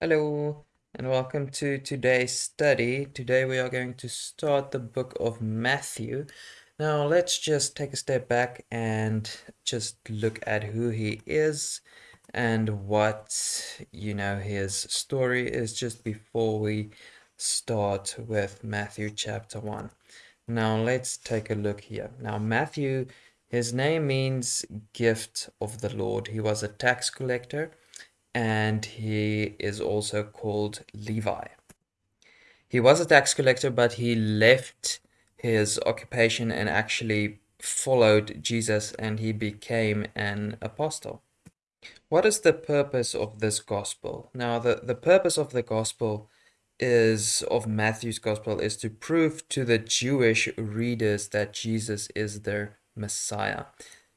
Hello and welcome to today's study. Today we are going to start the book of Matthew. Now let's just take a step back and just look at who he is and what, you know, his story is just before we start with Matthew chapter 1. Now let's take a look here. Now Matthew, his name means gift of the Lord. He was a tax collector and he is also called Levi. He was a tax collector, but he left his occupation and actually followed Jesus and he became an apostle. What is the purpose of this gospel? Now, the, the purpose of the gospel is of Matthew's gospel is to prove to the Jewish readers that Jesus is their Messiah.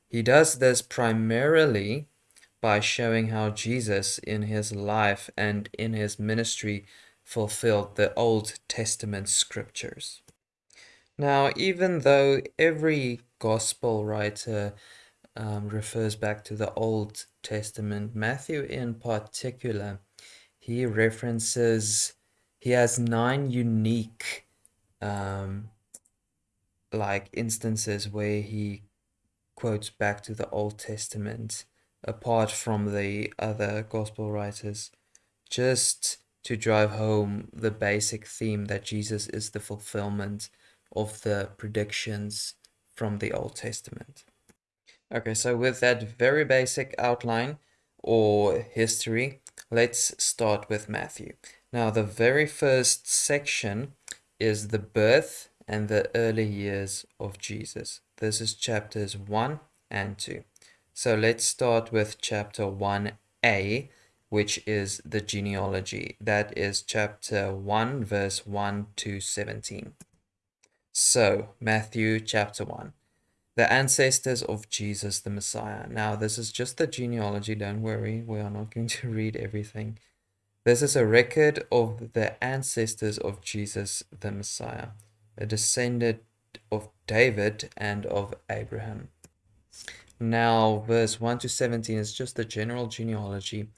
He does this primarily by showing how Jesus in his life and in his ministry fulfilled the Old Testament scriptures. Now, even though every gospel writer um, refers back to the Old Testament, Matthew in particular, he references, he has nine unique um, like instances where he quotes back to the Old Testament apart from the other gospel writers, just to drive home the basic theme that Jesus is the fulfillment of the predictions from the Old Testament. Okay, so with that very basic outline or history, let's start with Matthew. Now, the very first section is the birth and the early years of Jesus. This is chapters 1 and 2. So let's start with chapter 1a, which is the genealogy. That is chapter 1, verse 1 to 17. So, Matthew chapter 1. The ancestors of Jesus the Messiah. Now, this is just the genealogy, don't worry, we are not going to read everything. This is a record of the ancestors of Jesus the Messiah, a descendant of David and of Abraham. Now, verse 1 to 17 is just the general genealogy.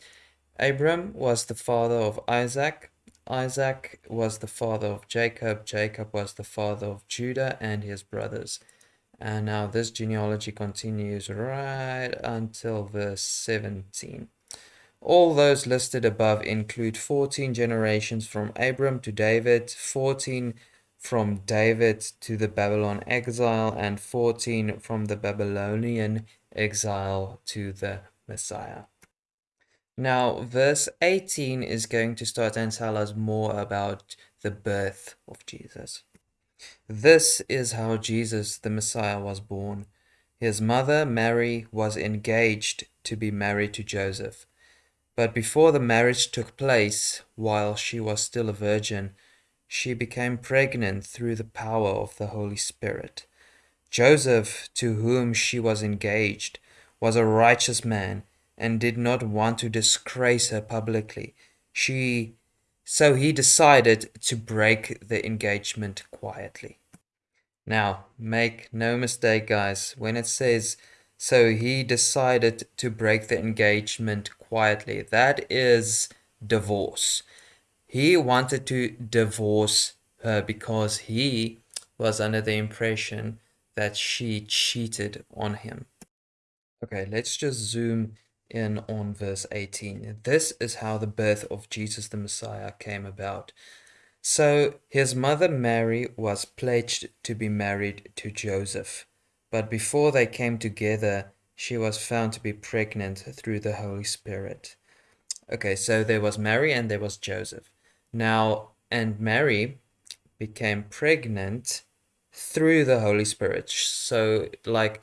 Abram was the father of Isaac. Isaac was the father of Jacob. Jacob was the father of Judah and his brothers. And now this genealogy continues right until verse 17. All those listed above include 14 generations from Abram to David, 14 from David to the Babylon exile, and 14 from the Babylonian exile to the Messiah. Now, verse 18 is going to start and tell us more about the birth of Jesus. This is how Jesus, the Messiah, was born. His mother, Mary, was engaged to be married to Joseph. But before the marriage took place, while she was still a virgin, she became pregnant through the power of the Holy Spirit. Joseph, to whom she was engaged, was a righteous man and did not want to disgrace her publicly. She so he decided to break the engagement quietly. Now, make no mistake, guys, when it says so he decided to break the engagement quietly, that is divorce. He wanted to divorce her because he was under the impression that she cheated on him. Okay, let's just zoom in on verse 18. This is how the birth of Jesus the Messiah came about. So his mother Mary was pledged to be married to Joseph, but before they came together, she was found to be pregnant through the Holy Spirit. Okay, so there was Mary and there was Joseph. Now, and Mary became pregnant through the Holy Spirit. So, like,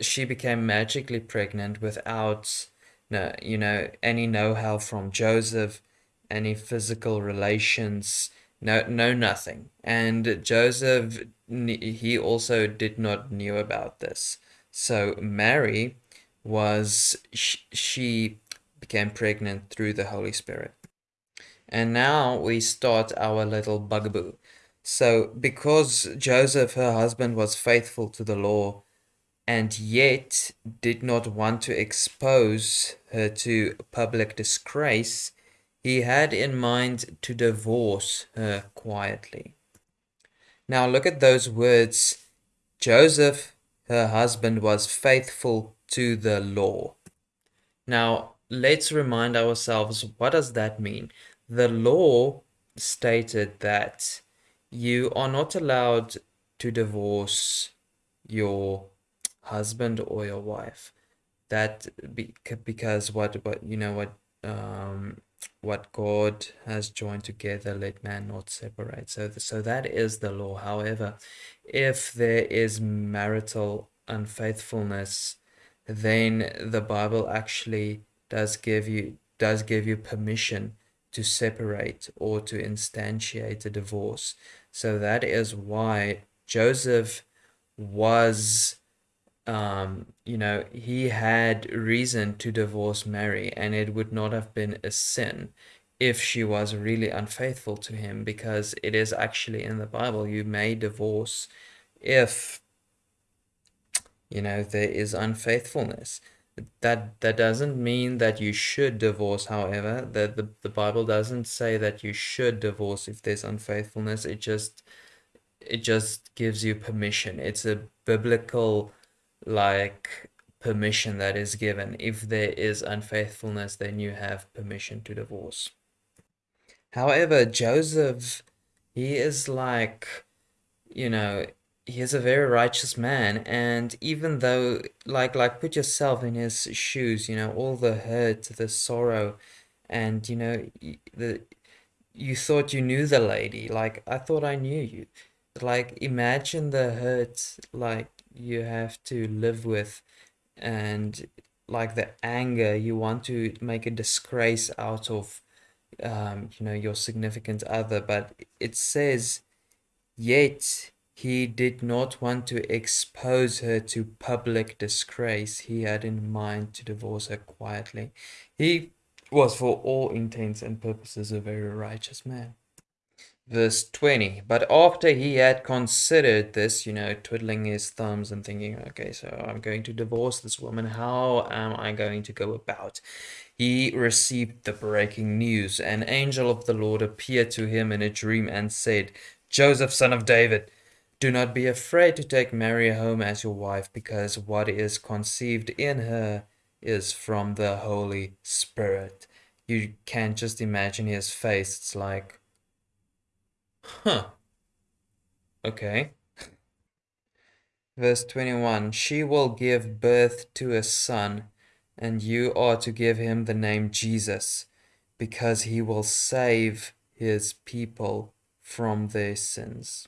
she became magically pregnant without, no, you know, any know-how from Joseph, any physical relations, no, no, nothing. And Joseph, he also did not knew about this. So Mary was, she became pregnant through the Holy Spirit. And now we start our little bugaboo. So, because Joseph, her husband, was faithful to the law and yet did not want to expose her to public disgrace, he had in mind to divorce her quietly. Now look at those words. Joseph, her husband, was faithful to the law. Now let's remind ourselves what does that mean? The law stated that you are not allowed to divorce your husband or your wife. That be, because what what you know what um what God has joined together, let man not separate. So, so that is the law. However, if there is marital unfaithfulness, then the Bible actually does give you does give you permission to separate or to instantiate a divorce. So that is why Joseph was um, you know, he had reason to divorce Mary, and it would not have been a sin if she was really unfaithful to him, because it is actually in the Bible you may divorce if you know there is unfaithfulness. That that doesn't mean that you should divorce, however. The, the the Bible doesn't say that you should divorce if there's unfaithfulness. It just it just gives you permission. It's a biblical like permission that is given. If there is unfaithfulness, then you have permission to divorce. However, Joseph, he is like, you know, he is a very righteous man, and even though, like, like put yourself in his shoes, you know, all the hurt, the sorrow, and you know, the you thought you knew the lady, like I thought I knew you. Like imagine the hurt, like you have to live with and like the anger you want to make a disgrace out of um, you know your significant other but it says yet he did not want to expose her to public disgrace he had in mind to divorce her quietly he was for all intents and purposes a very righteous man verse 20. But after he had considered this, you know, twiddling his thumbs and thinking, okay, so I'm going to divorce this woman. How am I going to go about? He received the breaking news. An angel of the Lord appeared to him in a dream and said, Joseph, son of David, do not be afraid to take Mary home as your wife, because what is conceived in her is from the Holy Spirit. You can't just imagine his face. It's like, Huh. Okay. Verse 21 She will give birth to a son, and you are to give him the name Jesus, because he will save his people from their sins.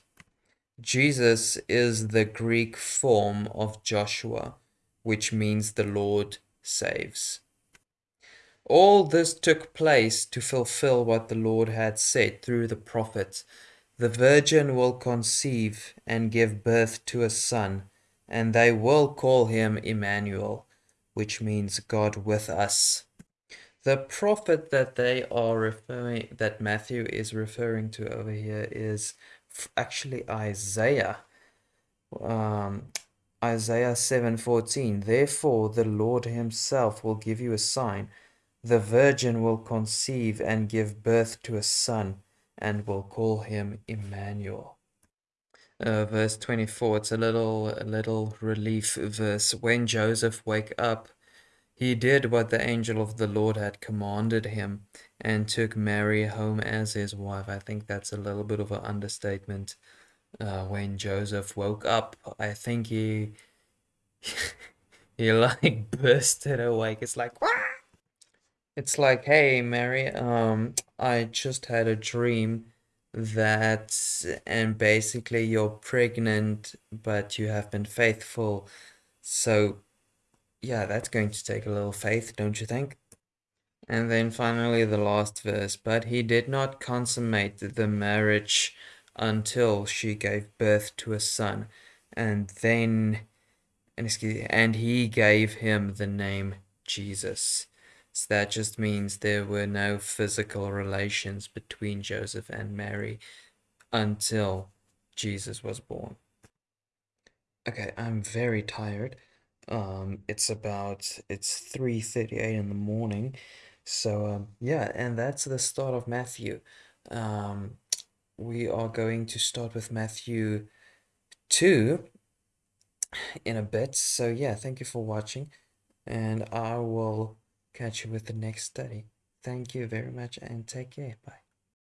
Jesus is the Greek form of Joshua, which means the Lord saves. All this took place to fulfill what the Lord had said through the prophet the virgin will conceive and give birth to a son, and they will call him Emmanuel, which means God with us. The prophet that they are referring, that Matthew is referring to over here is actually Isaiah. Um, Isaiah 7:14 Therefore the Lord himself will give you a sign the virgin will conceive and give birth to a son and will call him Emmanuel. Uh, verse 24, it's a little, a little relief verse. When Joseph wake up, he did what the angel of the Lord had commanded him and took Mary home as his wife. I think that's a little bit of an understatement. Uh, when Joseph woke up, I think he he like bursted awake. It's like, Wah! It's like, hey, Mary, um, I just had a dream that, and basically you're pregnant, but you have been faithful. So, yeah, that's going to take a little faith, don't you think? And then finally, the last verse. But he did not consummate the marriage until she gave birth to a son. And then, and, excuse, and he gave him the name Jesus. So that just means there were no physical relations between Joseph and Mary until Jesus was born. Okay, I'm very tired. Um, it's about it's 3:38 in the morning. So um, yeah, and that's the start of Matthew. Um, we are going to start with Matthew 2 in a bit. So yeah, thank you for watching, and I will catch you with the next study. Thank you very much and take care. Bye.